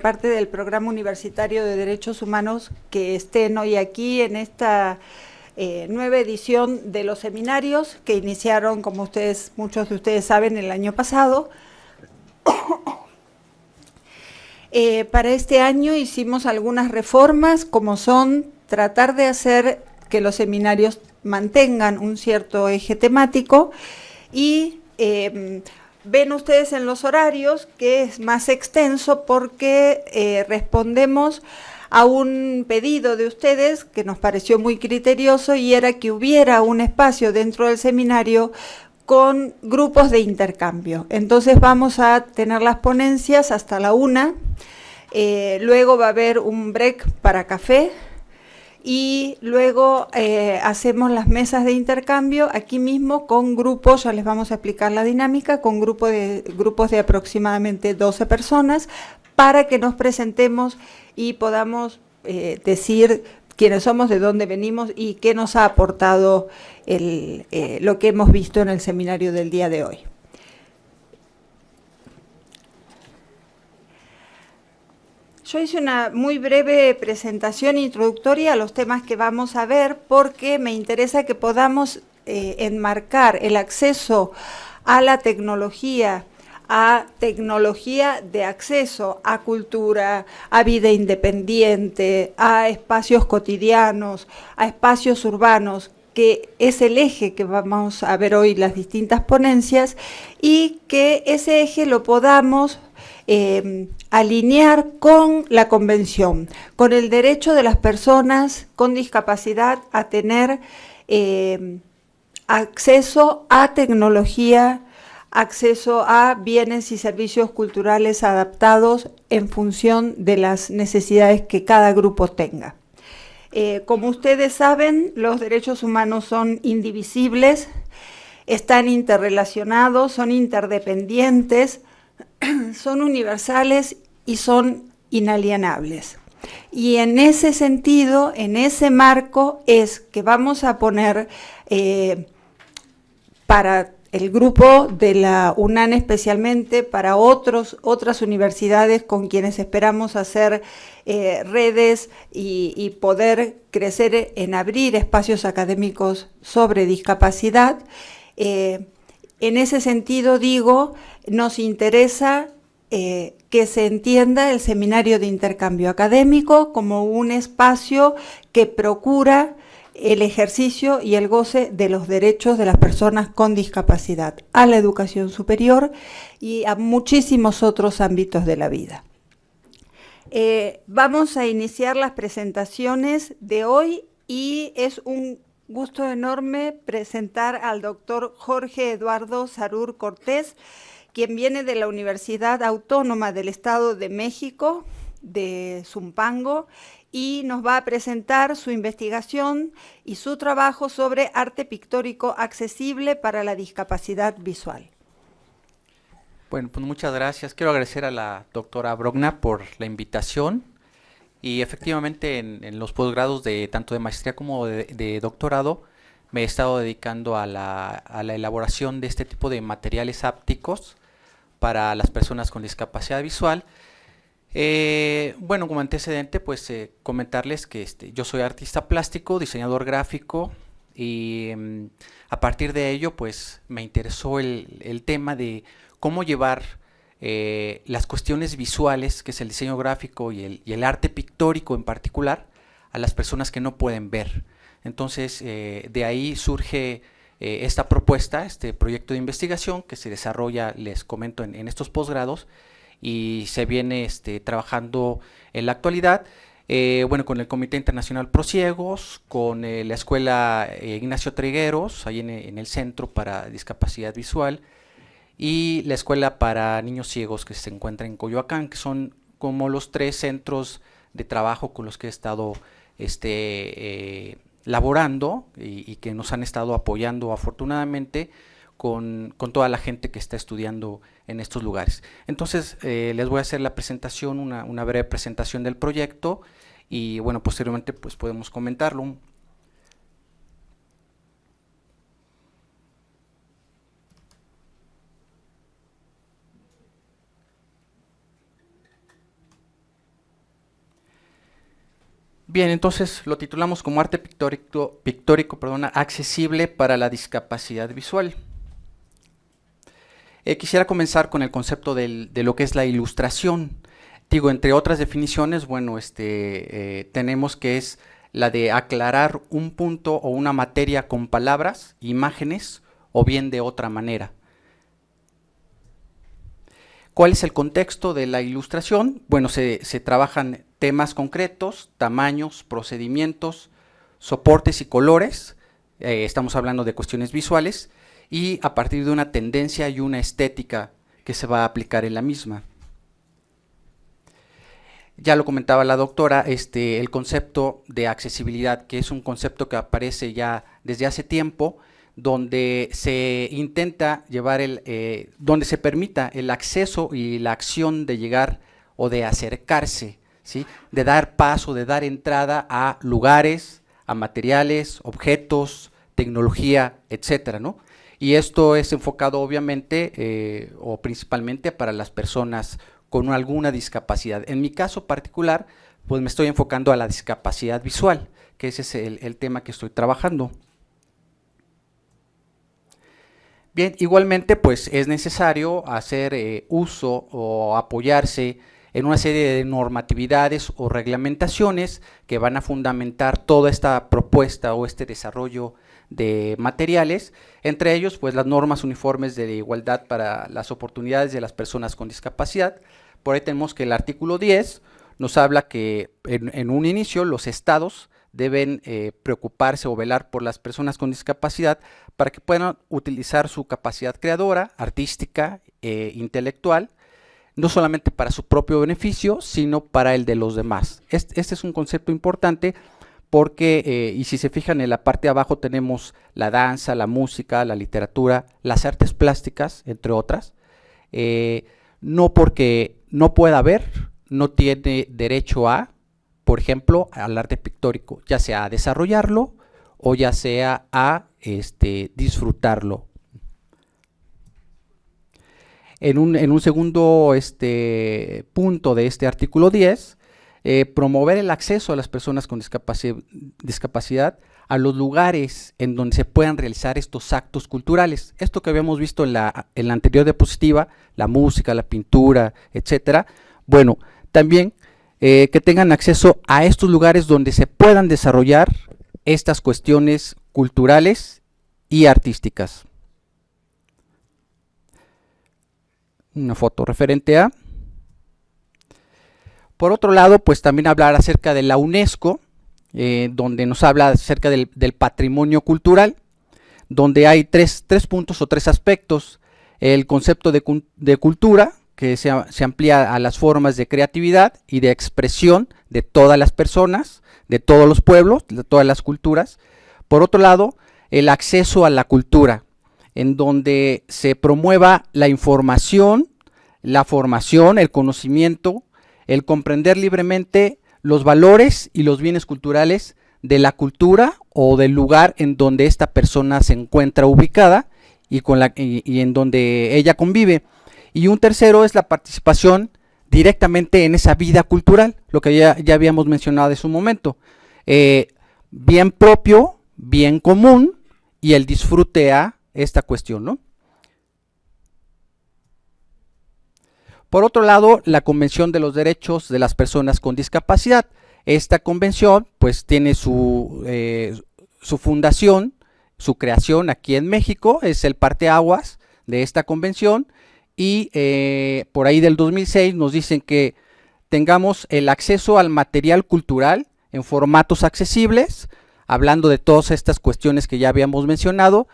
parte del Programa Universitario de Derechos Humanos que estén hoy aquí en esta eh, nueva edición de los seminarios que iniciaron, como ustedes, muchos de ustedes saben, el año pasado. Eh, para este año hicimos algunas reformas, como son tratar de hacer que los seminarios mantengan un cierto eje temático y eh, Ven ustedes en los horarios que es más extenso porque eh, respondemos a un pedido de ustedes que nos pareció muy criterioso y era que hubiera un espacio dentro del seminario con grupos de intercambio. Entonces vamos a tener las ponencias hasta la una, eh, luego va a haber un break para café, y luego eh, hacemos las mesas de intercambio aquí mismo con grupos, ya les vamos a explicar la dinámica, con grupo de, grupos de aproximadamente 12 personas para que nos presentemos y podamos eh, decir quiénes somos, de dónde venimos y qué nos ha aportado eh, lo que hemos visto en el seminario del día de hoy. Yo hice una muy breve presentación introductoria a los temas que vamos a ver porque me interesa que podamos eh, enmarcar el acceso a la tecnología, a tecnología de acceso a cultura, a vida independiente, a espacios cotidianos, a espacios urbanos, que es el eje que vamos a ver hoy las distintas ponencias y que ese eje lo podamos eh, alinear con la convención, con el derecho de las personas con discapacidad a tener eh, acceso a tecnología, acceso a bienes y servicios culturales adaptados en función de las necesidades que cada grupo tenga. Eh, como ustedes saben, los derechos humanos son indivisibles, están interrelacionados, son interdependientes, son universales y son inalienables. Y en ese sentido, en ese marco, es que vamos a poner eh, para el grupo de la UNAN especialmente, para otros, otras universidades con quienes esperamos hacer eh, redes y, poder crecer en abrir espacios académicos sobre discapacidad. Eh, en ese sentido digo, nos interesa eh, que se entienda el seminario de intercambio académico como un espacio que procura el ejercicio y el goce de los derechos de las personas con discapacidad a la educación superior y a muchísimos otros ámbitos de la vida. Eh, vamos a iniciar las presentaciones de hoy y es un gusto enorme presentar al doctor Jorge Eduardo Sarur Cortés, quien viene de la Universidad Autónoma del Estado de México, de Zumpango, y nos va a presentar su investigación y su trabajo sobre arte pictórico accesible para la discapacidad visual. Bueno, pues muchas gracias. Quiero agradecer a la doctora Brogna por la invitación y efectivamente en, los posgrados de tanto de maestría como de, doctorado me he estado dedicando a la, elaboración de este tipo de materiales ápticos para las personas con discapacidad visual. Eh, bueno, como antecedente, pues eh, comentarles que este, yo soy artista plástico, diseñador gráfico y mm, a partir de ello, pues me interesó el tema de cómo llevar eh, las cuestiones visuales, que es el diseño gráfico y el, arte pictórico en particular, a las personas que no pueden ver. Entonces, eh, de ahí surge eh, esta propuesta, este proyecto de investigación que se desarrolla, les comento, en, estos posgrados y se viene este, trabajando en la actualidad. bueno, con el Comité Internacional Prosiegos, con la Escuela Ignacio Trigueros, ahí en, el Centro para Discapacidad Visual, y la escuela para niños ciegos que se encuentra en Coyoacán, que son como los tres centros de trabajo con los que he estado este, eh, laborando y, que nos han estado apoyando afortunadamente con, toda la gente que está estudiando en estos lugares. Entonces eh, les voy a hacer la presentación, una, una, breve presentación del proyecto y bueno, posteriormente pues podemos comentarlo. Bien, entonces lo titulamos como arte pictórico, pictórico perdona, accesible para la discapacidad visual. Eh, quisiera comenzar con el concepto de lo que es la ilustración. Digo, entre otras definiciones, bueno, este, eh, tenemos que es la de aclarar un punto o una materia con palabras, imágenes o bien de otra manera. ¿Cuál es el contexto de la ilustración? Bueno, se, se trabajan temas concretos, tamaños, procedimientos, soportes y colores, eh, estamos hablando de cuestiones visuales, y a partir de una tendencia y una estética que se va a aplicar en la misma. Ya lo comentaba la doctora, este, el concepto de accesibilidad, que es un concepto que aparece ya desde hace tiempo, donde se intenta llevar el, eh, donde se permita el acceso y la acción de llegar o de acercarse de dar paso, de dar entrada a lugares, a materiales, objetos, tecnología, etcétera, ¿no? Y esto es enfocado obviamente eh, o principalmente para las personas con alguna discapacidad. En mi caso particular, pues me estoy enfocando a la discapacidad visual, que ese es el, tema que estoy trabajando. Bien, igualmente pues es necesario hacer eh, uso o apoyarse en una serie de normatividades o reglamentaciones que van a fundamentar toda esta propuesta o este desarrollo de materiales, entre ellos pues las normas uniformes de igualdad para las oportunidades de las personas con discapacidad. Por ahí tenemos que el artículo 10 nos habla que en, un inicio los estados deben eh, preocuparse o velar por las personas con discapacidad para que puedan utilizar su capacidad creadora, artística, e intelectual, no solamente para su propio beneficio, sino para el de los demás. Este, es un concepto importante porque, eh, y si se fijan en la parte de abajo tenemos la danza, la música, la literatura, las artes plásticas, entre otras, eh, no porque no pueda haber, no tiene derecho a, por ejemplo, al arte pictórico, ya sea a desarrollarlo o ya sea a este, disfrutarlo en un, segundo este, punto de este artículo 10, eh, promover el acceso a las personas con discapacidad, a los lugares en donde se puedan realizar estos actos culturales. Esto que habíamos visto en la, en la anterior diapositiva, la música, la pintura, etcétera. Bueno, también eh, que tengan acceso a estos lugares donde se puedan desarrollar estas cuestiones culturales y artísticas. una foto referente a. Por otro lado, pues también hablar acerca de la UNESCO, eh, donde nos habla acerca del, patrimonio cultural, donde hay tres, puntos o tres aspectos. El concepto de, cultura, que se, amplía a las formas de creatividad y de expresión de todas las personas, de todos los pueblos, de todas las culturas. Por otro lado, el acceso a la cultura, en donde se promueva la información, la formación, el conocimiento, el comprender libremente los valores y los bienes culturales de la cultura o del lugar en donde esta persona se encuentra ubicada y, con la, y, en donde ella convive. Y un tercero es la participación directamente en esa vida cultural, lo que ya, ya habíamos mencionado en su momento. Eh, bien propio, bien común y el disfrute a esta cuestión, ¿no? Por otro lado, la Convención de los Derechos de las Personas con Discapacidad. Esta convención pues tiene su, eh, su fundación, su creación aquí en México, es el parteaguas de esta convención y eh, por ahí del 2006 nos dicen que tengamos el acceso al material cultural en formatos accesibles, hablando de todas estas cuestiones que ya habíamos mencionado,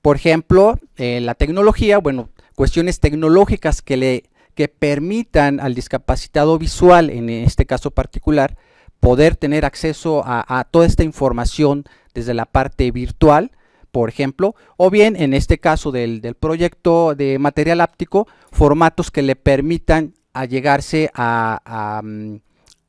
por ejemplo, eh, la tecnología, bueno, cuestiones tecnológicas que le que permitan al discapacitado visual, en este caso particular, poder tener acceso a, toda esta información desde la parte virtual, por ejemplo, o bien en este caso del, proyecto de material áptico, formatos que le permitan allegarse a,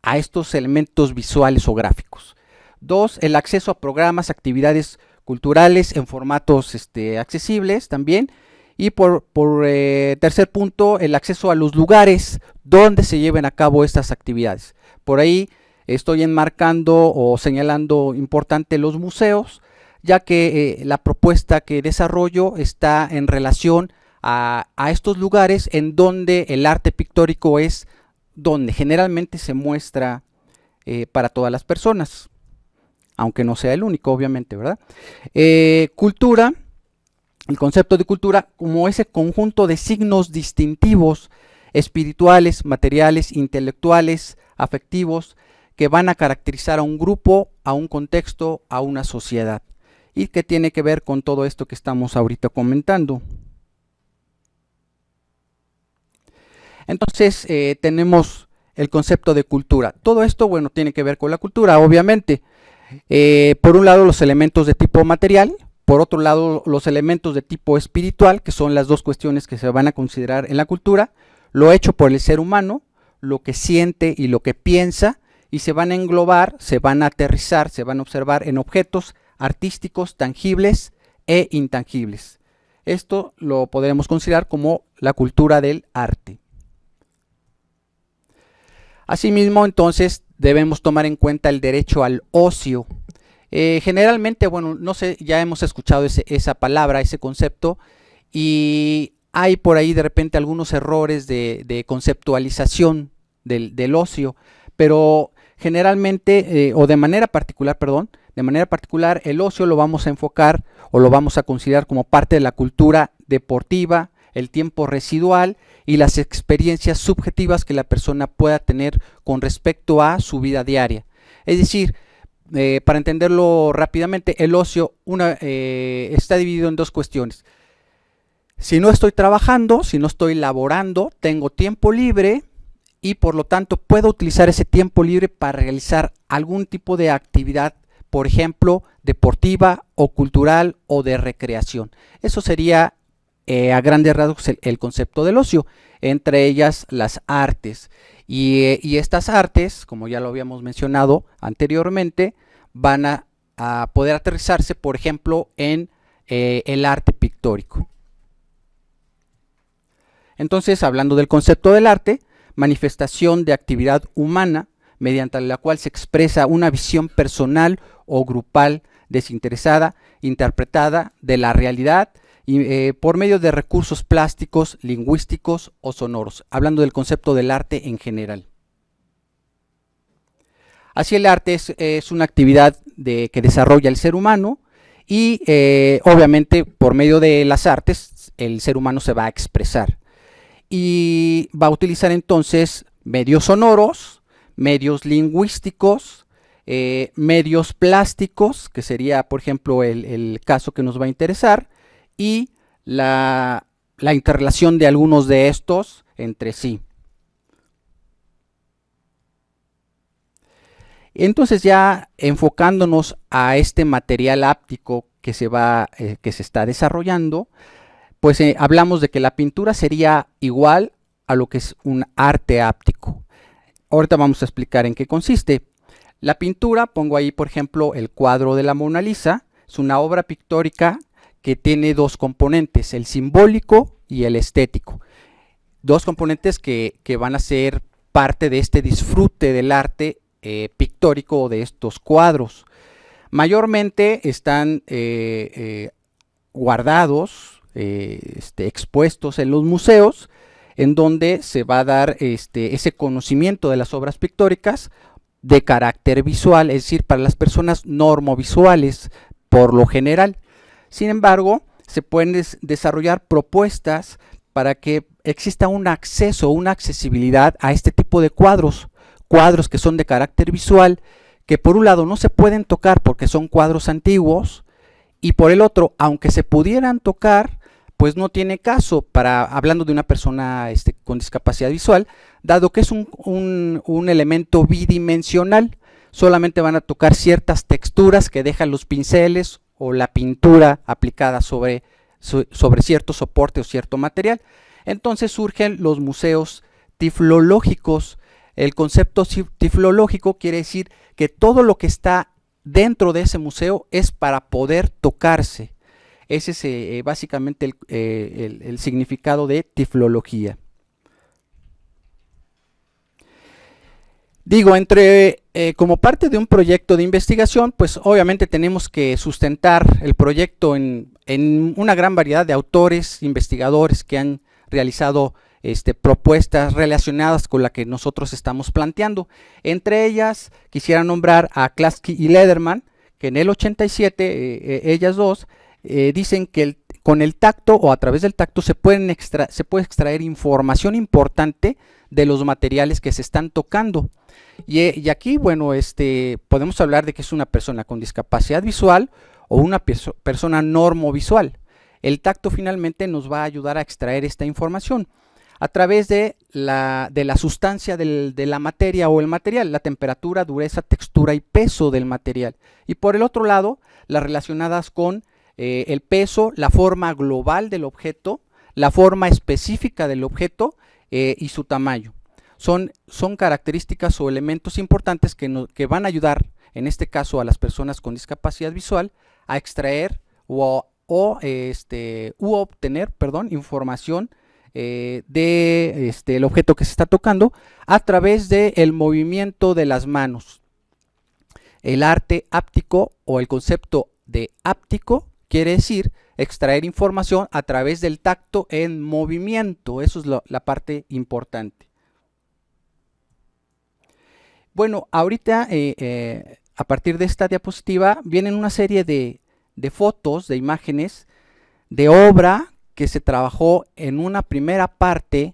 a, estos elementos visuales o gráficos. Dos, el acceso a programas, actividades culturales en formatos este, accesibles también. Y por, eh, tercer punto, el acceso a los lugares donde se lleven a cabo estas actividades. Por ahí estoy enmarcando o señalando importante los museos, ya que eh, la propuesta que desarrollo está en relación a, estos lugares en donde el arte pictórico es donde generalmente se muestra eh, para todas las personas, aunque no sea el único, obviamente, ¿verdad? Eh, cultura, el concepto de cultura como ese conjunto de signos distintivos espirituales, materiales, intelectuales, afectivos, que van a caracterizar a un grupo, a un contexto, a una sociedad y que tiene que ver con todo esto que estamos ahorita comentando. Entonces eh, tenemos el concepto de cultura. Todo esto, bueno, tiene que ver con la cultura, obviamente. Eh, por un lado los elementos de tipo material, por otro lado los elementos de tipo espiritual, que son las dos cuestiones que se van a considerar en la cultura, lo hecho por el ser humano, lo que siente y lo que piensa, y se van a englobar, se van a aterrizar, se van a observar en objetos artísticos tangibles e intangibles. Esto lo podremos considerar como la cultura del arte. Asimismo, entonces, debemos tomar en cuenta el derecho al ocio. Eh, generalmente, bueno, no sé, ya hemos escuchado esa palabra, ese concepto, y hay por ahí de repente algunos errores de, conceptualización del, ocio, pero generalmente, eh, o de manera particular, perdón, de manera particular, el ocio lo vamos a enfocar o lo vamos a considerar como parte de la cultura deportiva, el tiempo residual y las experiencias subjetivas que la persona pueda tener con respecto a su vida diaria. Es decir, eh, para entenderlo rápidamente, el ocio eh, está dividido en dos cuestiones. Si no estoy trabajando, si no estoy laborando, tengo tiempo libre y por lo tanto puedo utilizar ese tiempo libre para realizar algún tipo de actividad por ejemplo, deportiva o cultural o de recreación. Eso sería eh, a grandes rasgos el, concepto del ocio, entre ellas las artes. Y, estas artes, como ya lo habíamos mencionado anteriormente, van a, poder aterrizarse, por ejemplo, en eh, el arte pictórico. Entonces, hablando del concepto del arte, manifestación de actividad humana mediante la cual se expresa una visión personal o grupal desinteresada, interpretada de la realidad eh, por medio de recursos plásticos, lingüísticos o sonoros, hablando del concepto del arte en general. Así el arte es, una actividad que desarrolla el ser humano y eh, obviamente por medio de las artes el ser humano se va a expresar y va a utilizar entonces medios sonoros, medios lingüísticos, eh, medios plásticos, que sería, por ejemplo, el, caso que nos va a interesar, y la, interrelación de algunos de estos entre sí. Entonces ya enfocándonos a este material áptico que se, va, eh, que se está desarrollando, pues eh, hablamos de que la pintura sería igual a lo que es un arte áptico. Ahorita vamos a explicar en qué consiste. La pintura, pongo ahí por ejemplo el cuadro de la Mona Lisa, es una obra pictórica que tiene dos componentes, el simbólico y el estético. Dos componentes que, van a ser parte de este disfrute del arte eh, pictórico de estos cuadros. Mayormente están eh, eh, este, expuestos en los museos, en donde se va a dar este, ese conocimiento de las obras pictóricas de carácter visual, es decir, para las personas normovisuales por lo general. Sin embargo, se pueden desarrollar propuestas para que exista un acceso, una accesibilidad a este tipo de cuadros, cuadros que son de carácter visual, que por un lado no se pueden tocar porque son cuadros antiguos, y por el otro, aunque se pudieran tocar, pues no tiene caso para hablando de una persona este, con discapacidad visual, dado que es un, elemento bidimensional, solamente van a tocar ciertas texturas que dejan los pinceles o la pintura aplicada sobre, sobre cierto soporte o cierto material. Entonces surgen los museos tiflológicos. El concepto tiflológico quiere decir que todo lo que está dentro de ese museo es para poder tocarse. Ese es eh, básicamente eh, el, significado de tiflología. Digo, entre eh, como parte de un proyecto de investigación, pues obviamente tenemos que sustentar el proyecto en, en una gran variedad de autores, investigadores que han realizado este, propuestas relacionadas con la que nosotros estamos planteando. Entre ellas, quisiera nombrar a Klasky y Lederman, que en el 87, eh, eh, ellas dos, dicen que con el tacto o a través del tacto se, pueden puede extraer información importante de los materiales que se están tocando. Y, aquí, bueno, este, podemos hablar de que es una persona con discapacidad visual o una persona normovisual. El tacto finalmente nos va a ayudar a extraer esta información a través de la, de la sustancia del, de la materia o el material, la temperatura, dureza, textura y peso del material. Y por el otro lado, las relacionadas con eh, el peso, la forma global del objeto, la forma específica del objeto eh, y su tamaño. Son, son, características o elementos importantes que, que, van a ayudar, en este caso a las personas con discapacidad visual, a extraer o, o este, u obtener perdón, información eh, del este, objeto que se está tocando a través del movimiento de las manos. El arte áptico o el concepto de áptico quiere decir extraer información a través del tacto en movimiento. Eso es la parte importante. Bueno, ahorita eh, eh, a partir de esta diapositiva vienen una serie de, fotos, de imágenes, de obra que se trabajó en una primera parte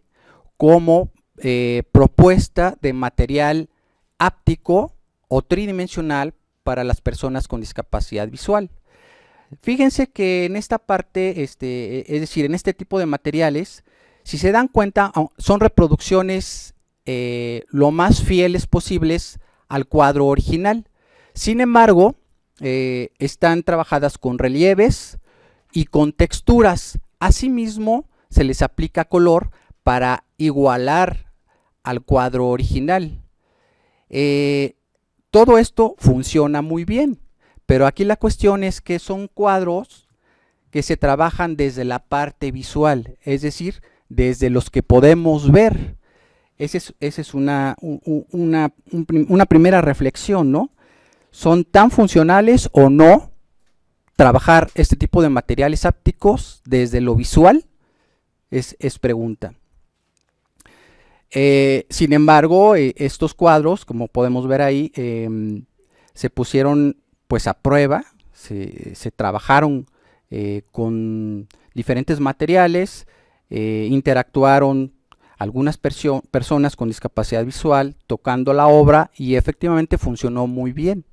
como eh, propuesta de material áptico o tridimensional para las personas con discapacidad visual. Fíjense que en esta parte, este, es decir, en este tipo de materiales, si se dan cuenta, son reproducciones eh, lo más fieles posibles al cuadro original. Sin embargo, eh, están trabajadas con relieves y con texturas. Asimismo, se les aplica color para igualar al cuadro original. Eh, todo esto funciona muy bien. Pero aquí la cuestión es que son cuadros que se trabajan desde la parte visual, es decir, desde los que podemos ver. Esa es, una, una, primera reflexión, ¿no? ¿Son tan funcionales o no trabajar este tipo de materiales ápticos desde lo visual? Es, pregunta. Eh, sin embargo, eh, estos cuadros, como podemos ver ahí, em, se pusieron pues a prueba, se, trabajaron eh, con diferentes materiales, eh, interactuaron algunas personas con discapacidad visual tocando la obra y efectivamente funcionó muy bien.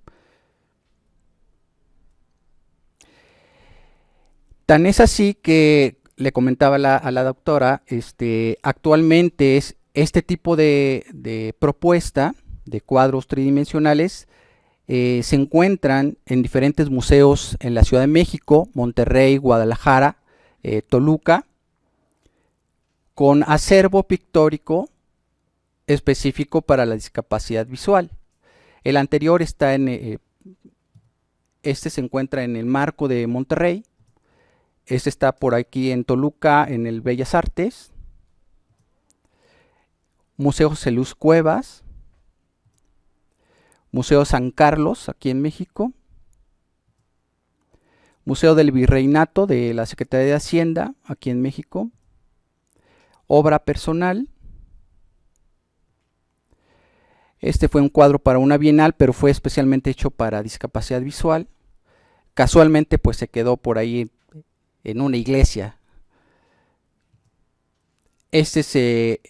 Tan es así que le comentaba a la doctora, este, actualmente es este tipo de, de propuesta de cuadros tridimensionales eh, se encuentran en diferentes museos en la Ciudad de México, Monterrey, Guadalajara, eh, Toluca, con acervo pictórico específico para la discapacidad visual. El anterior está en, eh, este se encuentra en el marco de Monterrey, este está por aquí en Toluca, en el Bellas Artes, Museo Celuz Cuevas, Museo San Carlos, aquí en México. Museo del Virreinato de la Secretaría de Hacienda, aquí en México. Obra personal. Este fue un cuadro para una bienal, pero fue especialmente hecho para discapacidad visual. Casualmente, pues se quedó por ahí en una iglesia. Este es eh,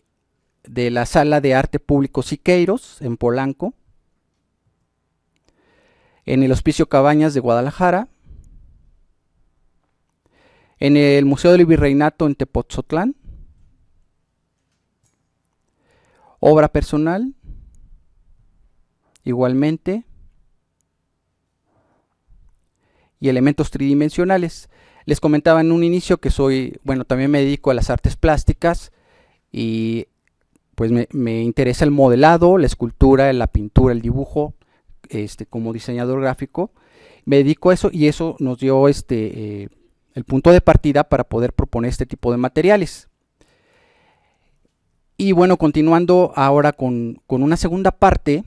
de la Sala de Arte Público Siqueiros, en Polanco en el Hospicio Cabañas de Guadalajara, en el Museo del Virreinato en Tepoztlán, obra personal, igualmente, y elementos tridimensionales. Les comentaba en un inicio que soy, bueno, también me dedico a las artes plásticas y pues me, me interesa el modelado, la escultura, la pintura, el dibujo, este, como diseñador gráfico, me dedico a eso y eso nos dio este, eh, el punto de partida para poder proponer este tipo de materiales. Y bueno, continuando ahora con, con una segunda parte,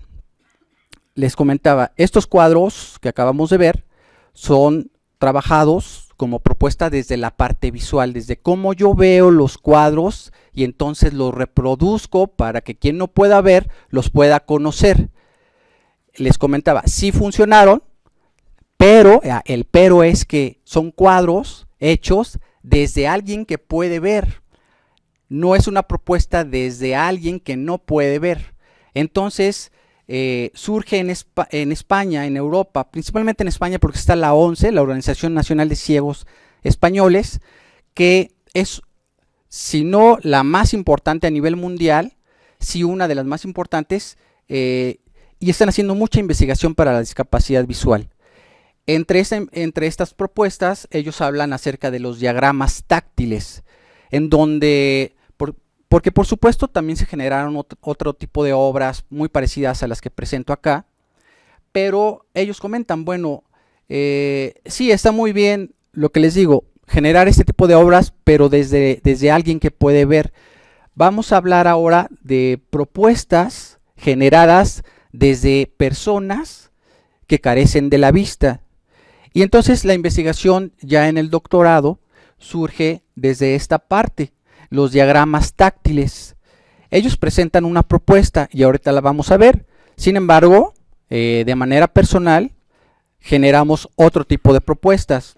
les comentaba, estos cuadros que acabamos de ver son trabajados como propuesta desde la parte visual, desde cómo yo veo los cuadros y entonces los reproduzco para que quien no pueda ver los pueda conocer. Les comentaba, sí funcionaron, pero eh, el pero es que son cuadros hechos desde alguien que puede ver. No es una propuesta desde alguien que no puede ver. Entonces, eh, surge en, España, en Europa, principalmente en España porque está la ONCE, la Organización Nacional de Ciegos Españoles, que es, si no la más importante a nivel mundial, si una de las más importantes, eh, y están haciendo mucha investigación para la discapacidad visual. Entre, entre estas propuestas, ellos hablan acerca de los diagramas táctiles, en donde porque por supuesto también se generaron otro, tipo de obras muy parecidas a las que presento acá, pero ellos comentan, bueno, eh, sí, está muy bien lo que les digo, generar este tipo de obras, pero desde, desde alguien que puede ver. Vamos a hablar ahora de propuestas generadas desde personas que carecen de la vista. Y entonces la investigación ya en el doctorado surge desde esta parte los diagramas táctiles. Ellos presentan una propuesta y ahorita la vamos a ver. Sin embargo, eh, de manera personal, generamos otro tipo de propuestas.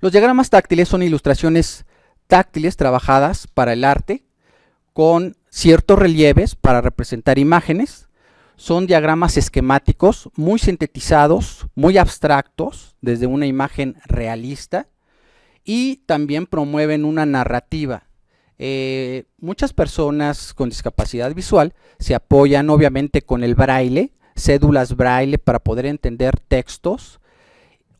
Los diagramas táctiles son ilustraciones táctiles trabajadas para el arte con ciertos relieves para representar imágenes. Son diagramas esquemáticos muy sintetizados, muy abstractos, desde una imagen realista y también promueven una narrativa. Eh, muchas personas con discapacidad visual se apoyan obviamente con el braille, cédulas braille para poder entender textos,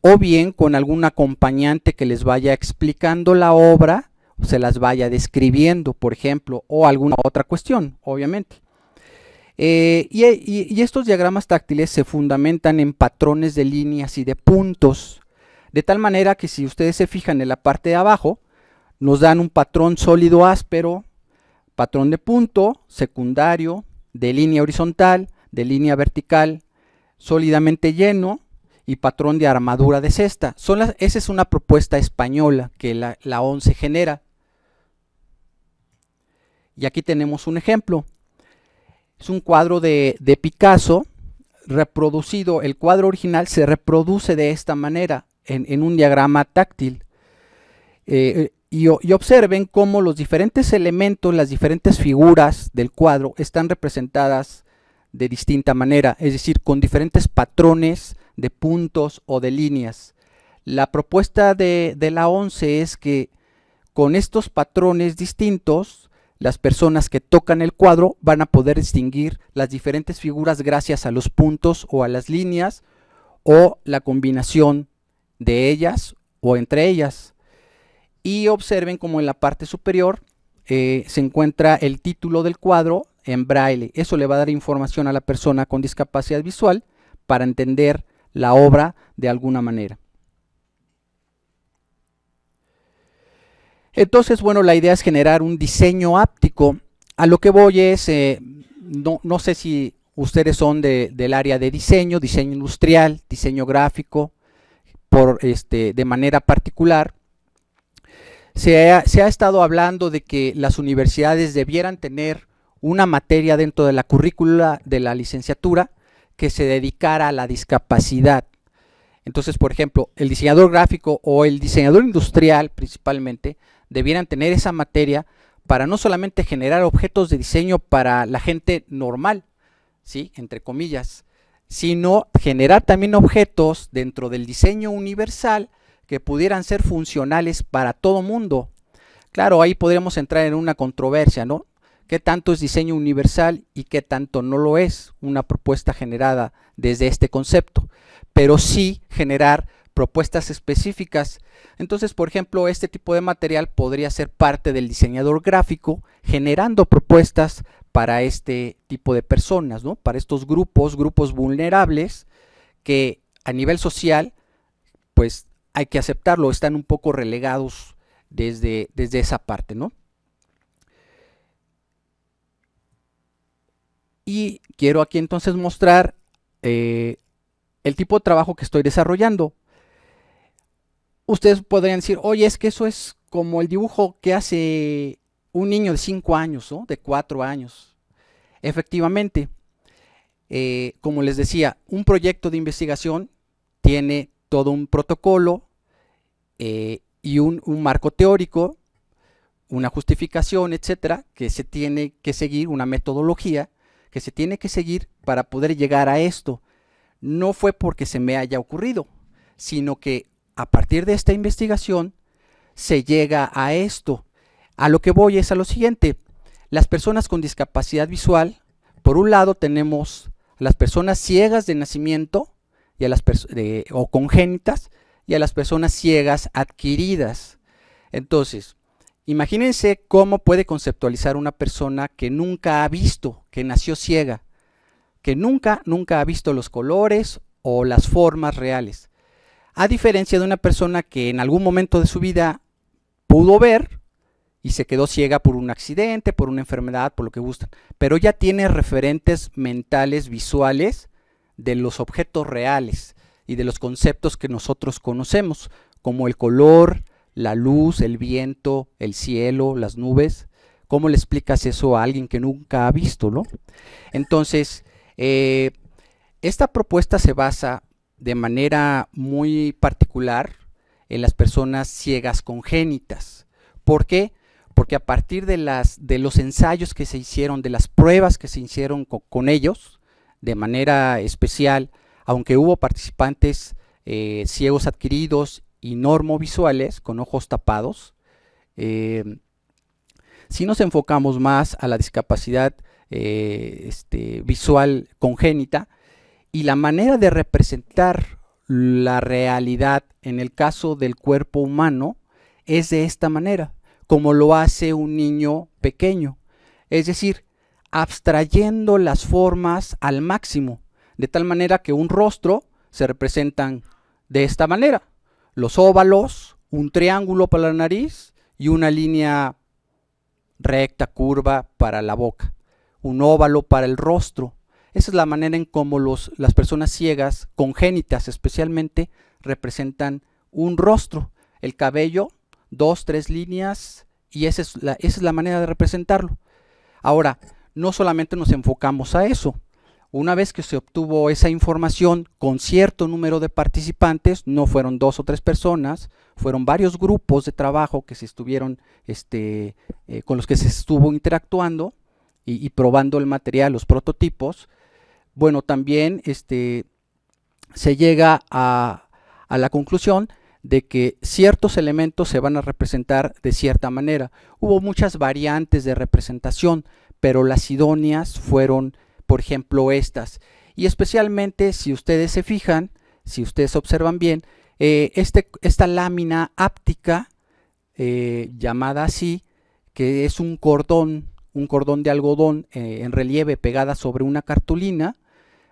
o bien con algún acompañante que les vaya explicando la obra, se las vaya describiendo, por ejemplo, o alguna otra cuestión, obviamente. Eh, y, estos diagramas táctiles se fundamentan en patrones de líneas y de puntos. De tal manera que si ustedes se fijan en la parte de abajo, nos dan un patrón sólido áspero, patrón de punto, secundario, de línea horizontal, de línea vertical, sólidamente lleno y patrón de armadura de cesta. Son esa es una propuesta española que la, la ONCE genera. Y aquí tenemos un ejemplo. Es un cuadro de, Picasso reproducido. El cuadro original se reproduce de esta manera en, un diagrama táctil. Eh, y, observen cómo los diferentes elementos, las diferentes figuras del cuadro están representadas de distinta manera, es decir, con diferentes patrones de puntos o de líneas. La propuesta de, de la ONCE es que con estos patrones distintos, las personas que tocan el cuadro van a poder distinguir las diferentes figuras gracias a los puntos o a las líneas o la combinación de ellas o entre ellas. Y observen como en la parte superior eh, se encuentra el título del cuadro en braille. Eso le va a dar información a la persona con discapacidad visual para entender la obra de alguna manera. Entonces, bueno, la idea es generar un diseño áptico. A lo que voy es, eh, no, sé si ustedes son del área de diseño, diseño industrial, diseño gráfico, este, de manera particular, se ha, estado hablando de que las universidades debieran tener una materia dentro de la currícula de la licenciatura que se dedicara a la discapacidad. Entonces, por ejemplo, el diseñador gráfico o el diseñador industrial principalmente debieran tener esa materia para no solamente generar objetos de diseño para la gente normal, ¿sí? entre comillas, sino generar también objetos dentro del diseño universal que pudieran ser funcionales para todo mundo. Claro, ahí podríamos entrar en una controversia, ¿no? ¿Qué tanto es diseño universal y qué tanto no lo es una propuesta generada desde este concepto? Pero sí generar propuestas específicas. Entonces, por ejemplo, este tipo de material podría ser parte del diseñador gráfico generando propuestas para este tipo de personas, ¿no? Para estos grupos, grupos vulnerables que a nivel social, pues hay que aceptarlo, están un poco relegados desde, desde esa parte, ¿no? Y quiero aquí entonces mostrar eh, el tipo de trabajo que estoy desarrollando. Ustedes podrían decir, oye, es que eso es como el dibujo que hace un niño de 5 años, o de 4 años. Efectivamente, eh, como les decía, un proyecto de investigación tiene todo un protocolo eh, y un, marco teórico, una justificación, etcétera, que se tiene que seguir, una metodología que se tiene que seguir para poder llegar a esto. No fue porque se me haya ocurrido, sino que a partir de esta investigación se llega a esto. A lo que voy es a lo siguiente. Las personas con discapacidad visual, por un lado tenemos las personas ciegas de nacimiento y a las o congénitas y a las personas ciegas adquiridas. Entonces, imagínense cómo puede conceptualizar una persona que nunca ha visto, que nació ciega, que nunca, nunca ha visto los colores o las formas reales. A diferencia de una persona que en algún momento de su vida pudo ver y se quedó ciega por un accidente, por una enfermedad, por lo que gustan, pero ya tiene referentes mentales, visuales de los objetos reales y de los conceptos que nosotros conocemos, como el color, la luz, el viento, el cielo, las nubes. ¿Cómo le explicas eso a alguien que nunca ha visto? ¿no? Entonces, eh, esta propuesta se basa de manera muy particular en las personas ciegas congénitas. ¿Por qué? Porque a partir de, las, de los ensayos que se hicieron, de las pruebas que se hicieron con ellos, de manera especial, aunque hubo participantes eh, ciegos adquiridos y normovisuales con ojos tapados, eh, si nos enfocamos más a la discapacidad eh, este, visual congénita y la manera de representar la realidad en el caso del cuerpo humano es de esta manera, como lo hace un niño pequeño. Es decir, abstrayendo las formas al máximo, de tal manera que un rostro se representan de esta manera. Los óvalos, un triángulo para la nariz y una línea recta, curva para la boca. Un óvalo para el rostro. Esa es la manera en cómo los, las personas ciegas, congénitas especialmente, representan un rostro. El cabello, dos, tres líneas, y esa es la, esa es la manera de representarlo. Ahora, no solamente nos enfocamos a eso. Una vez que se obtuvo esa información con cierto número de participantes, no fueron dos o tres personas, fueron varios grupos de trabajo que se estuvieron, este, eh, con los que se estuvo interactuando y, probando el material, los prototipos. Bueno, también este, se llega a, a la conclusión de que ciertos elementos se van a representar de cierta manera. Hubo muchas variantes de representación, pero las idóneas fueron, por ejemplo, estas. Y especialmente si ustedes se fijan, si ustedes observan bien, eh, este, esta lámina áptica, eh, llamada así, que es un cordón, un cordón de algodón eh, en relieve pegada sobre una cartulina,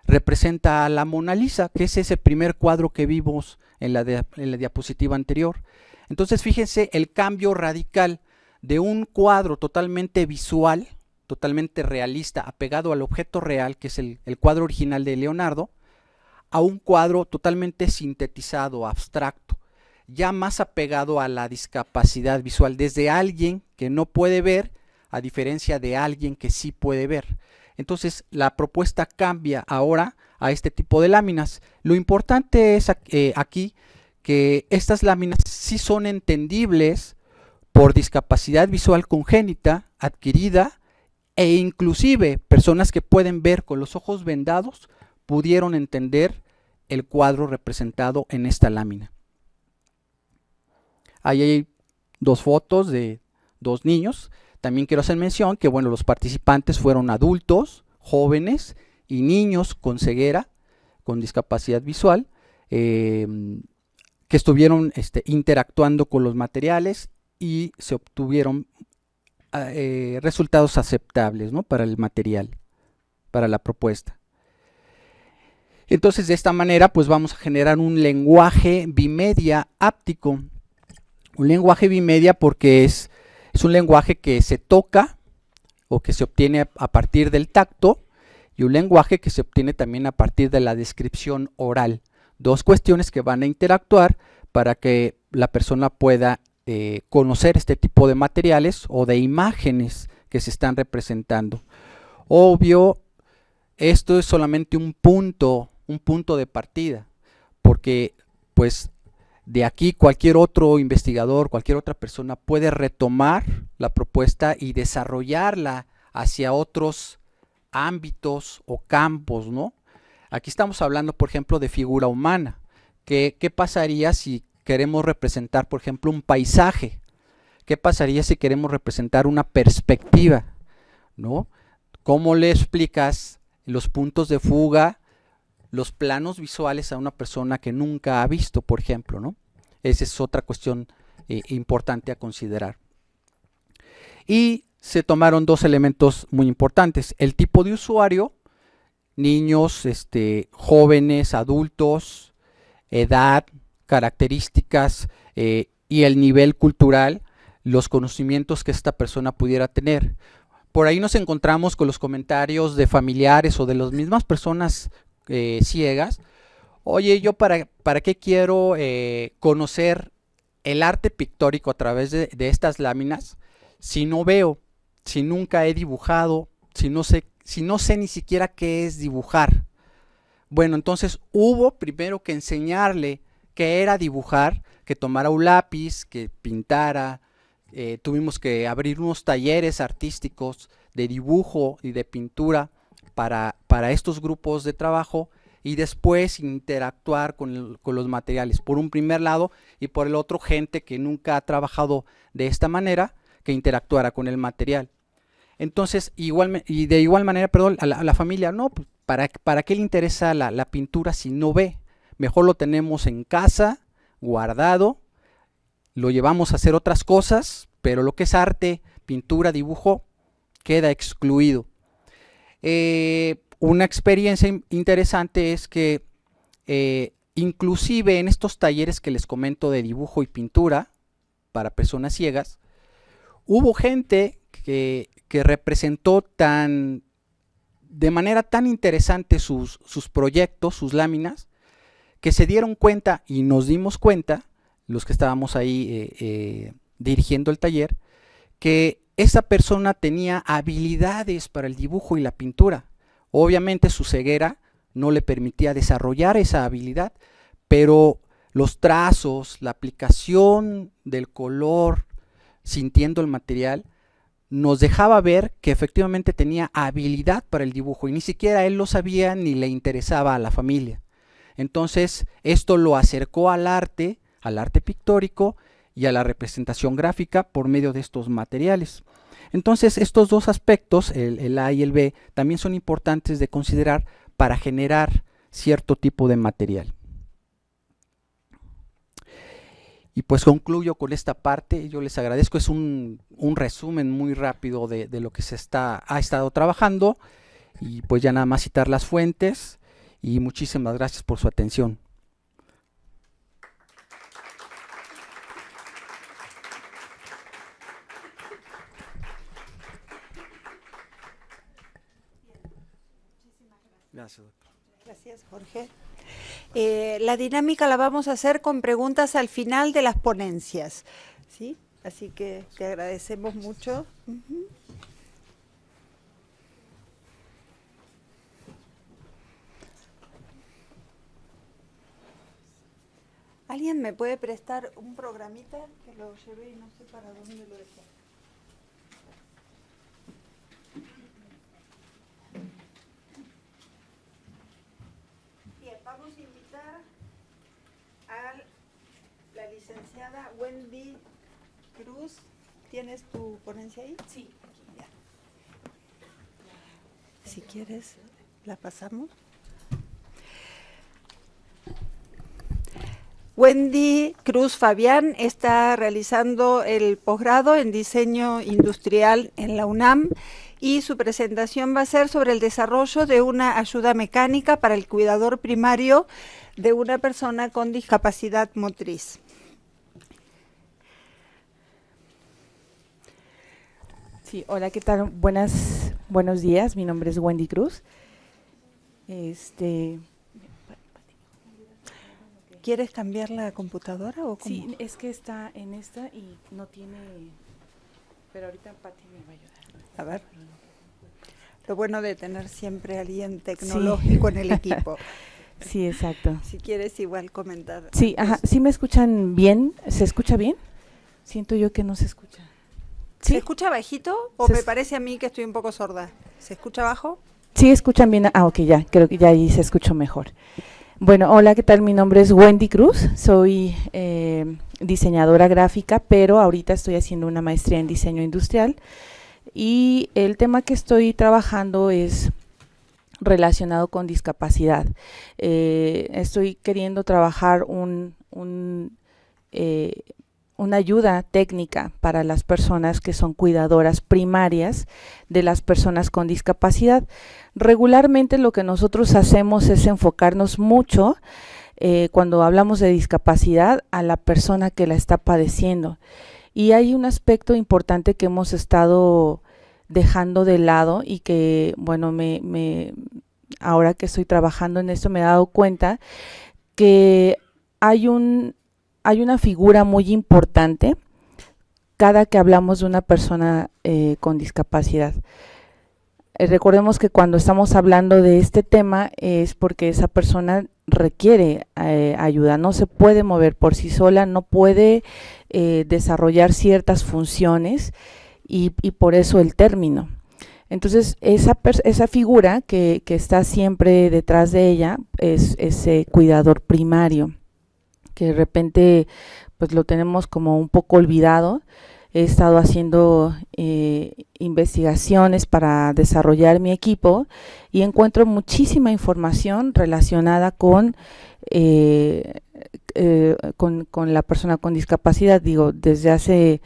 representa a la Mona Lisa, que es ese primer cuadro que vimos en la, diapositiva anterior. Entonces fíjense el cambio radical de un cuadro totalmente visual, totalmente realista, apegado al objeto real, que es el, cuadro original de Leonardo, a un cuadro totalmente sintetizado, abstracto, ya más apegado a la discapacidad visual, desde alguien que no puede ver, a diferencia de alguien que sí puede ver. Entonces la propuesta cambia ahora a este tipo de láminas. Lo importante es eh, aquí que estas láminas sí son entendibles por discapacidad visual congénita adquirida e inclusive personas que pueden ver con los ojos vendados pudieron entender el cuadro representado en esta lámina. Ahí hay dos fotos de dos niños. También quiero hacer mención que bueno, los participantes fueron adultos, jóvenes y niños con ceguera, con discapacidad visual, eh, que estuvieron este, interactuando con los materiales y se obtuvieron eh, resultados aceptables ¿no? para el material, para la propuesta. Entonces de esta manera pues vamos a generar un lenguaje bimedia áptico. Un lenguaje bimedia porque es, es un lenguaje que se toca o que se obtiene a partir del tacto y un lenguaje que se obtiene también a partir de la descripción oral. Dos cuestiones que van a interactuar para que la persona pueda eh, conocer este tipo de materiales o de imágenes que se están representando. Obvio, esto es solamente un punto, un punto de partida, porque pues de aquí cualquier otro investigador, cualquier otra persona puede retomar la propuesta y desarrollarla hacia otros ámbitos o campos, ¿no? Aquí estamos hablando, por ejemplo, de figura humana. ¿Qué, qué pasaría si queremos representar, por ejemplo, un paisaje? ¿Qué pasaría si queremos representar una perspectiva? ¿No? ¿Cómo le explicas los puntos de fuga, los planos visuales a una persona que nunca ha visto, por ejemplo? ¿no? Esa es otra cuestión eh, importante a considerar. Y se tomaron dos elementos muy importantes. El tipo de usuario, niños, este, jóvenes, adultos, edad, características eh, y el nivel cultural, los conocimientos que esta persona pudiera tener. Por ahí nos encontramos con los comentarios de familiares o de las mismas personas eh, ciegas. Oye, yo para, para qué quiero eh, conocer el arte pictórico a través de, de estas láminas si no veo si nunca he dibujado, si no sé, si no sé ni siquiera qué es dibujar? Bueno, entonces hubo primero que enseñarle qué era dibujar, que tomara un lápiz, que pintara, eh, tuvimos que abrir unos talleres artísticos de dibujo y de pintura para, para estos grupos de trabajo y después interactuar con, con, los materiales, por un primer lado y por el otro gente que nunca ha trabajado de esta manera, que interactuara con el material. Entonces, igual, y de igual manera, perdón, a la, familia, no, pues, ¿para, ¿para qué le interesa la, la pintura si no ve? Mejor lo tenemos en casa, guardado, lo llevamos a hacer otras cosas, pero lo que es arte, pintura, dibujo, queda excluido. Eh, una experiencia interesante es que eh, inclusive en estos talleres que les comento de dibujo y pintura para personas ciegas, hubo gente que, representó tan de manera tan interesante sus, sus, proyectos, sus láminas, que se dieron cuenta y nos dimos cuenta, los que estábamos ahí eh, dirigiendo el taller, que esa persona tenía habilidades para el dibujo y la pintura. Obviamente su ceguera no le permitía desarrollar esa habilidad, pero los trazos, la aplicación del color, sintiendo el material, nos dejaba ver que efectivamente tenía habilidad para el dibujo y ni siquiera él lo sabía ni le interesaba a la familia. Entonces esto lo acercó al arte, al arte pictórico y a la representación gráfica por medio de estos materiales. Entonces estos dos aspectos, el, A y el B, también son importantes de considerar para generar cierto tipo de material. Y pues concluyo con esta parte, yo les agradezco, es un, un resumen muy rápido de, de, lo que se está, ha estado trabajando y pues ya nada más citar las fuentes y muchísimas gracias por su atención. Gracias, Gracias, Jorge. Eh, la dinámica la vamos a hacer con preguntas al final de las ponencias. ¿sí? Así que te agradecemos mucho. ¿Alguien me puede prestar un programita que lo llevé y no sé para dónde lo dejé? Bien, vamos a invitar a la licenciada Wendy Cruz. ¿Tienes tu ponencia ahí? Sí. Ya. Si quieres, la pasamos. Wendy Cruz Fabián está realizando el posgrado en diseño industrial en la UNAM y su presentación va a ser sobre el desarrollo de una ayuda mecánica para el cuidador primario de una persona con discapacidad motriz. Sí, hola, ¿qué tal? Buenas, buenos días, mi nombre es Wendy Cruz. Este, ¿Quieres cambiar la computadora o cómo? Sí, es que está en esta y no tiene, pero ahorita Pati me va a ayudar. A ver. Lo bueno de tener siempre alguien tecnológico en el equipo. Sí, exacto. Si quieres igual comentar. Sí, ajá, ¿sí me escuchan bien? ¿Se escucha bien? Siento yo que no se escucha. ¿Se escucha bajito o me parece a mí que estoy un poco sorda? ¿Se escucha bajo? Sí, escuchan bien. Ah, ok, ya, creo que ya ahí se escuchó mejor. Bueno, hola, ¿qué tal? Mi nombre es Wendy Cruz, soy eh, diseñadora gráfica, pero ahorita estoy haciendo una maestría en diseño industrial y el tema que estoy trabajando es relacionado con discapacidad. Eh, estoy queriendo trabajar un, eh, una ayuda técnica para las personas que son cuidadoras primarias de las personas con discapacidad. Regularmente lo que nosotros hacemos es enfocarnos mucho eh, cuando hablamos de discapacidad a la persona que la está padeciendo. Y hay un aspecto importante que hemos estado dejando de lado y que, bueno, me, me, ahora que estoy trabajando en esto me he dado cuenta que hay, un, hay una figura muy importante cada que hablamos de una persona eh, con discapacidad. Eh, recordemos que cuando estamos hablando de este tema es porque esa persona requiere eh, ayuda, no se puede mover por sí sola, no puede desarrollar ciertas funciones y, por eso el término. Entonces, esa, esa figura que, está siempre detrás de ella es ese cuidador primario, que de repente pues lo tenemos como un poco olvidado. He estado haciendo eh, investigaciones para desarrollar mi equipo y encuentro muchísima información relacionada con, eh, eh, con, con, la persona con discapacidad. Digo, desde hace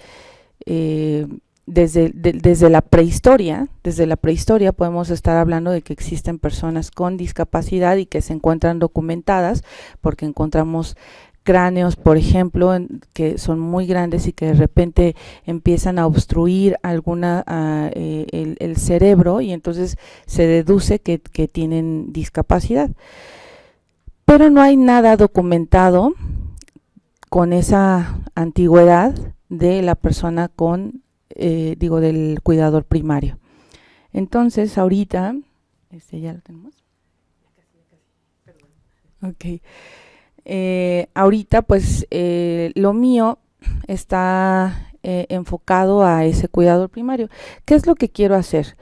desde, desde la prehistoria, desde la prehistoria podemos estar hablando de que existen personas con discapacidad y que se encuentran documentadas porque encontramos cráneos, por ejemplo, que son muy grandes y que de repente empiezan a obstruir alguna ah, eh, el, cerebro y entonces se deduce que, tienen discapacidad. Pero no hay nada documentado con esa antigüedad de la persona con eh, digo, del cuidador primario. Entonces, ahorita, este ya lo tenemos. Ok. Eh, ahorita, pues, eh, lo mío está enfocado a ese cuidador primario. ¿Qué es lo que quiero hacer?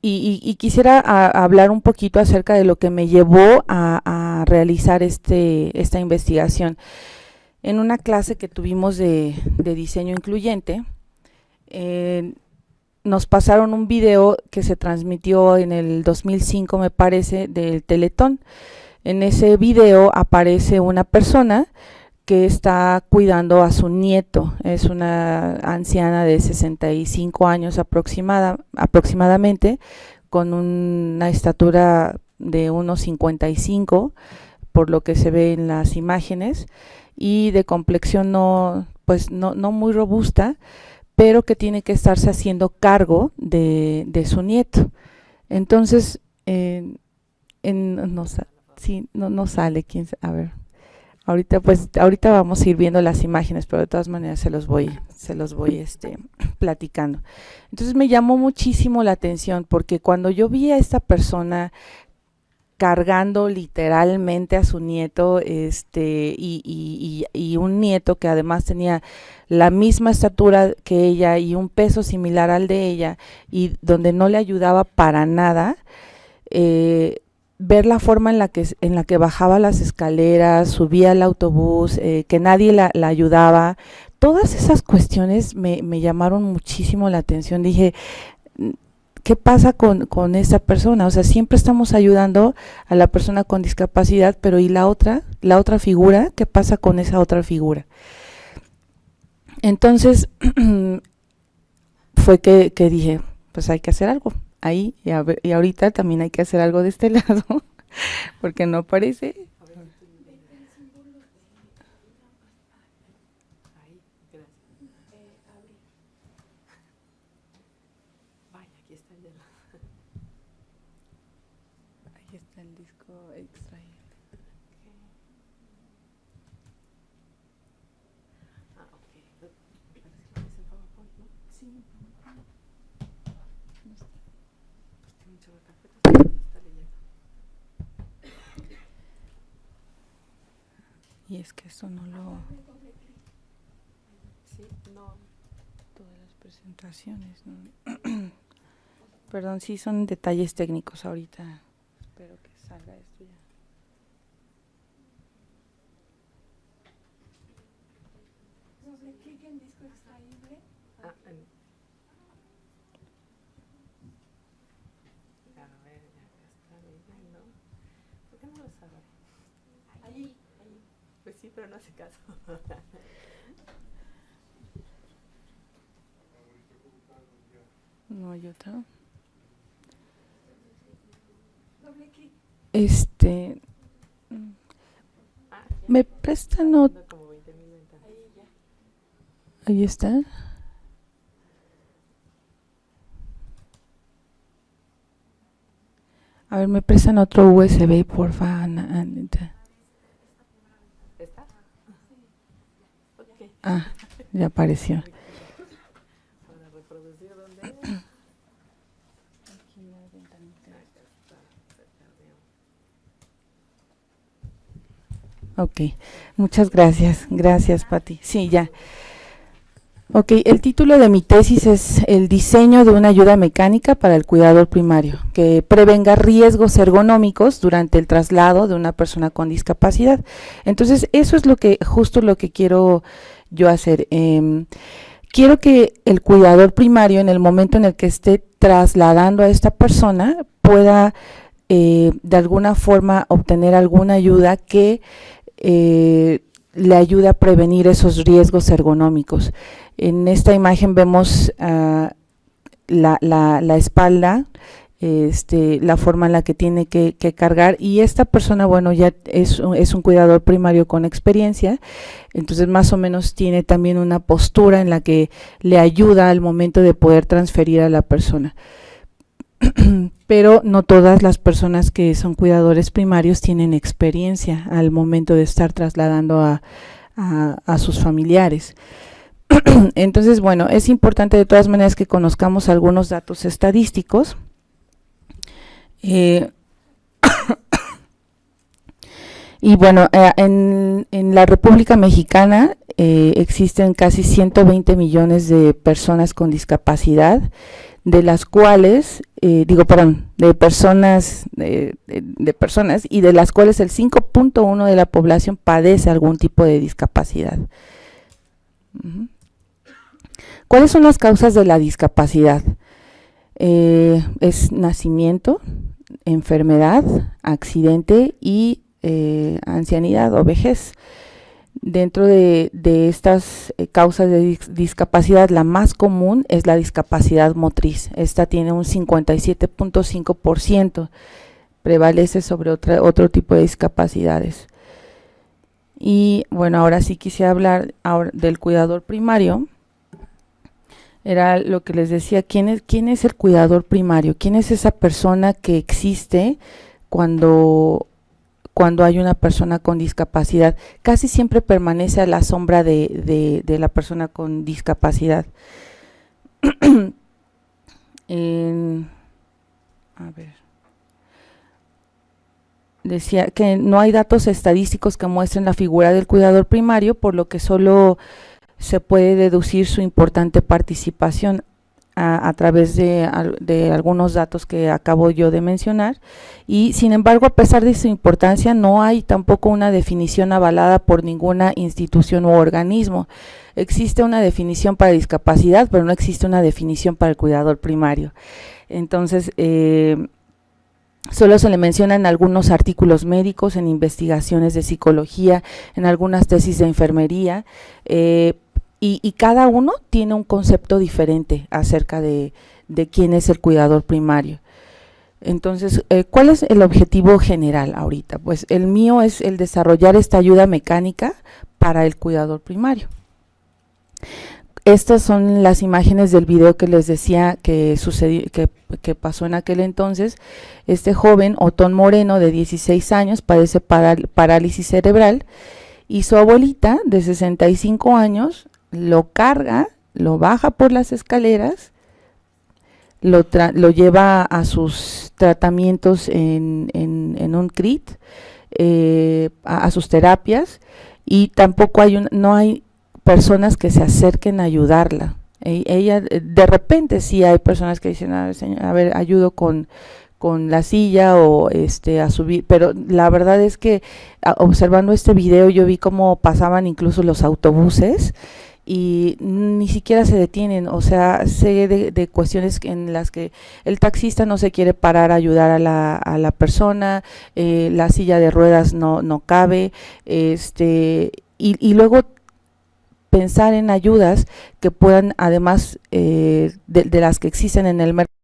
Y, quisiera hablar un poquito acerca de lo que me llevó a, realizar este, esta investigación en una clase que tuvimos de, diseño incluyente, eh, nos pasaron un video que se transmitió en el 2005, me parece, del Teletón. En ese video aparece una persona que está cuidando a su nieto, es una anciana de 65 años aproximada, aproximadamente, con una estatura de unos 55, por lo que se ve en las imágenes, y de complexión no, pues no, no muy robusta, pero que tiene que estarse haciendo cargo de, su nieto. Entonces, en, no, sí, no sale, quién, a ver, ahorita pues, ahorita vamos a ir viendo las imágenes, pero de todas maneras se los voy, se los voy este, platicando. Entonces me llamó muchísimo la atención porque cuando yo vi a esta persona cargando literalmente a su nieto, este, y, y, un nieto que además tenía la misma estatura que ella y un peso similar al de ella, y donde no le ayudaba para nada, eh, ver la forma en la que en la que bajaba las escaleras, subía al autobús, eh, que nadie la, ayudaba, todas esas cuestiones me llamaron muchísimo la atención. Dije, ¿qué pasa con, con esa persona? O sea, siempre estamos ayudando a la persona con discapacidad, pero ¿y la otra? La otra figura, ¿qué pasa con esa otra figura? Entonces, fue que, que, dije, pues hay que hacer algo ahí y, y ahorita también hay que hacer algo de este lado, porque no parece está el disco extraído. Ah, ok. Parece que es el PowerPoint, ¿no? Sí. No está. Carpetas. Y es que esto no lo... Sí, no. Todas las presentaciones, ¿no? Perdón, sí son detalles técnicos ahorita. Espero que salga esto ya. Ah, en- A ver, ya está leyendo. ¿Por qué no lo sabe? Ahí, ahí. Pues sí, pero no hace caso. No hay otra. Este. mm, ¿Me prestan otro? Ahí está. A ver, me prestan otro USB, porfa, Ana- Anita. Ah, ya apareció. Ok, muchas gracias. Gracias, Pati. Sí, ya. Ok, el título de mi tesis es El diseño de una ayuda mecánica para el cuidador primario, que prevenga riesgos ergonómicos durante el traslado de una persona con discapacidad. Entonces, eso es lo que, justo lo que quiero yo hacer. Em, quiero que el cuidador primario, en el momento en el que esté trasladando a esta persona, pueda eh, de alguna forma obtener alguna ayuda que eh, le ayude a prevenir esos riesgos ergonómicos. En esta imagen vemos ah, la, la- la espalda, este, la forma en la que tiene que, cargar y esta persona, bueno, ya es, un- cuidador primario con experiencia, entonces más o menos tiene también una postura en la que le ayuda al momento de poder transferir a la persona. Pero no todas las personas que son cuidadores primarios tienen experiencia al momento de estar trasladando a sus familiares. Entonces, bueno, es importante de todas maneras que conozcamos algunos datos estadísticos. Eh, y bueno, eh, en, la República Mexicana eh, existen casi 120 millones de personas con discapacidad, de las cuales, digo, perdón, de personas, de, personas, y de las cuales el 5.1 de la población padece algún tipo de discapacidad. ¿Cuáles son las causas de la discapacidad? Es nacimiento, enfermedad, accidente y eh, ancianidad o vejez. Dentro de, estas eh, causas de dis- discapacidad, la más común es la discapacidad motriz. Esta tiene un 57.5%, prevalece sobre otra, otro tipo de discapacidades. Y bueno, ahora sí quisiera hablar del cuidador primario. Era lo que les decía, ¿quién es, quién es el cuidador primario? ¿Quién es esa persona que existe cuando, cuando hay una persona con discapacidad? Casi siempre permanece a la sombra de, de- la persona con discapacidad. En- a ver. Decía que no hay datos estadísticos que muestren la figura del cuidador primario, por lo que solo se puede deducir su importante participación a, través de, al- de algunos datos que acabo yo de mencionar y sin embargo a pesar de su importancia no hay tampoco una definición avalada por ninguna institución u organismo. Existe una definición para discapacidad pero no existe una definición para el cuidador primario. Entonces, eh, Solo se le mencionan algunos artículos médicos, en investigaciones de psicología, en algunas tesis de enfermería, eh, y, y cada uno tiene un concepto diferente acerca de, quién es el cuidador primario. Entonces, eh, ¿cuál es el objetivo general ahorita? Pues el mío es el desarrollar esta ayuda mecánica para el cuidador primario. estas son las imágenes del video que les decía que sucedió, que pasó en aquel entonces. Este joven, Otón Moreno, de 16 años, padece parálisis cerebral y su abuelita, de 65 años, lo carga, lo baja por las escaleras, lo, lo lleva a sus tratamientos en, en, un CRIT, eh, a, sus terapias, y tampoco hay, un, no hay personas que se acerquen a ayudarla. E, ella, de repente sí hay personas que dicen, a ver, ayudo con, con la silla o este a subir, pero la verdad es que observando este video yo vi cómo pasaban incluso los autobuses y ni siquiera se detienen, o sea, sé de, cuestiones en las que el taxista no se quiere parar a ayudar a la, a la persona, eh, la silla de ruedas no, no cabe, este, y, y luego pensar en ayudas que puedan, además eh, de, de las que existen en el mercado,